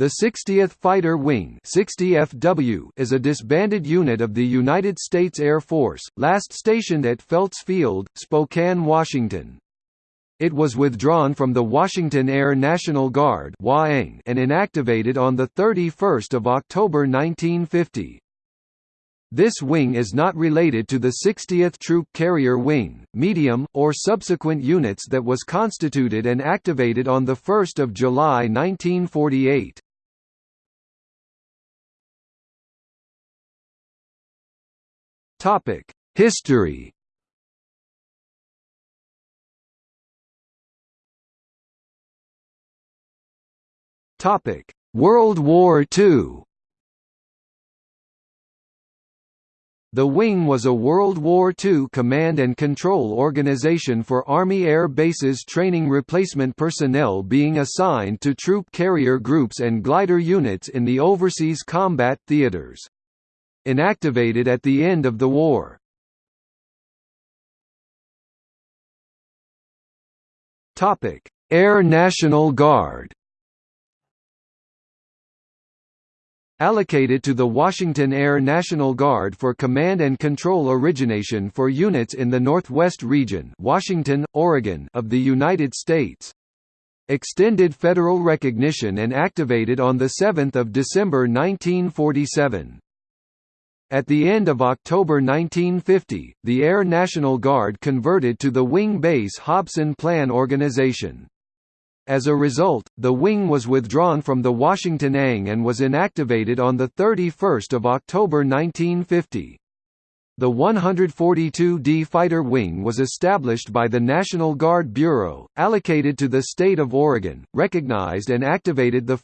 The 60th Fighter Wing 60FW is a disbanded unit of the United States Air Force, last stationed at Felts Field, Spokane, Washington. It was withdrawn from the Washington Air National Guard and inactivated on 31 October 1950. This wing is not related to the 60th Troop Carrier Wing, medium, or subsequent units that was constituted and activated on 1 July 1948. Topic: History. Topic: World War II. The Wing was a World War II command and control organization for Army Air Bases training replacement personnel being assigned to troop carrier groups and glider units in the overseas combat theaters inactivated at the end of the war. Air National Guard allocated to the Washington Air National Guard for command and control origination for units in the Northwest region Washington, Oregon of the United States. Extended federal recognition and activated on 7 December 1947. At the end of October 1950, the Air National Guard converted to the Wing Base Hobson Plan Organization. As a result, the wing was withdrawn from the Washington ANG and was inactivated on 31 October 1950. The 142d Fighter Wing was established by the National Guard Bureau, allocated to the state of Oregon, recognized and activated 1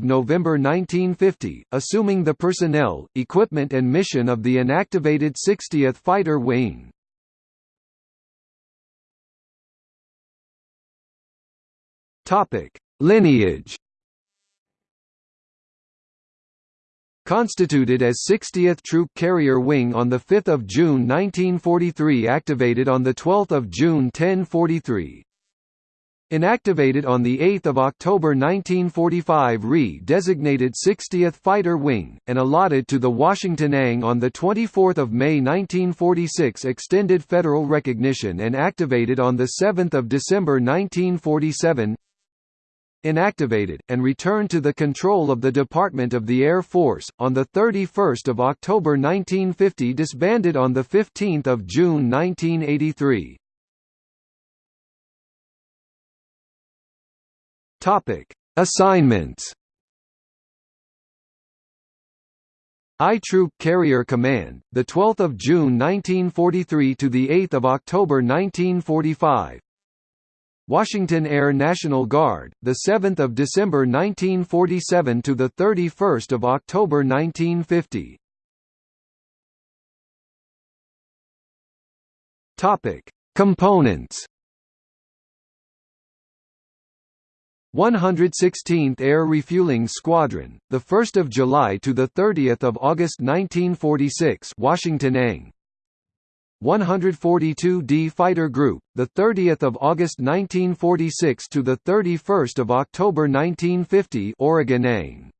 November 1950, assuming the personnel, equipment and mission of the inactivated 60th Fighter Wing. Lineage Constituted as 60th Troop Carrier Wing on 5 June 1943 activated on 12 June 1043 Inactivated on 8 October 1945 re-designated 60th Fighter Wing, and allotted to the Washington ANG on 24 May 1946 extended federal recognition and activated on 7 December 1947 inactivated, and returned to the control of the Department of the Air Force, on 31 October 1950 disbanded on 15 June 1983. Assignments I Troop Carrier Command, the 12th of June 1943 to the 8th of October 1945. Washington Air National Guard, the 7th of December 1947 to the 31st of October 1950. Topic: Components. 116th Air Refueling Squadron, the 1st of July to the 30th of August 1946, Washington ANG. 142d Fighter Group, the 30th of August 1946 to the 31st of October 1950, Oregon.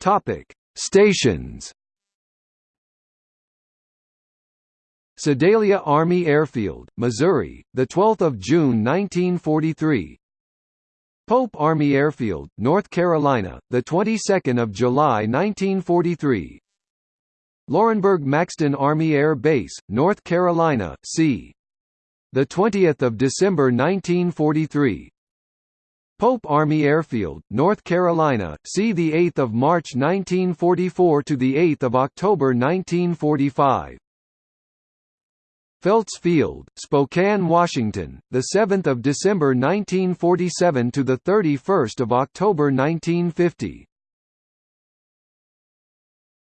Topic: Stations. Sedalia Army Airfield, Missouri, the 12th of June 1943. Pope Army Airfield, North Carolina, the 22nd of July 1943. Laurinburg Maxton Army Air Base, North Carolina, c. The 20th of December 1943. Pope Army Airfield, North Carolina, 8th of March 1944 to the 8th of October 1945. Felts Field, Spokane, Washington, the 7th of December 1947 to the 31st of October 1950.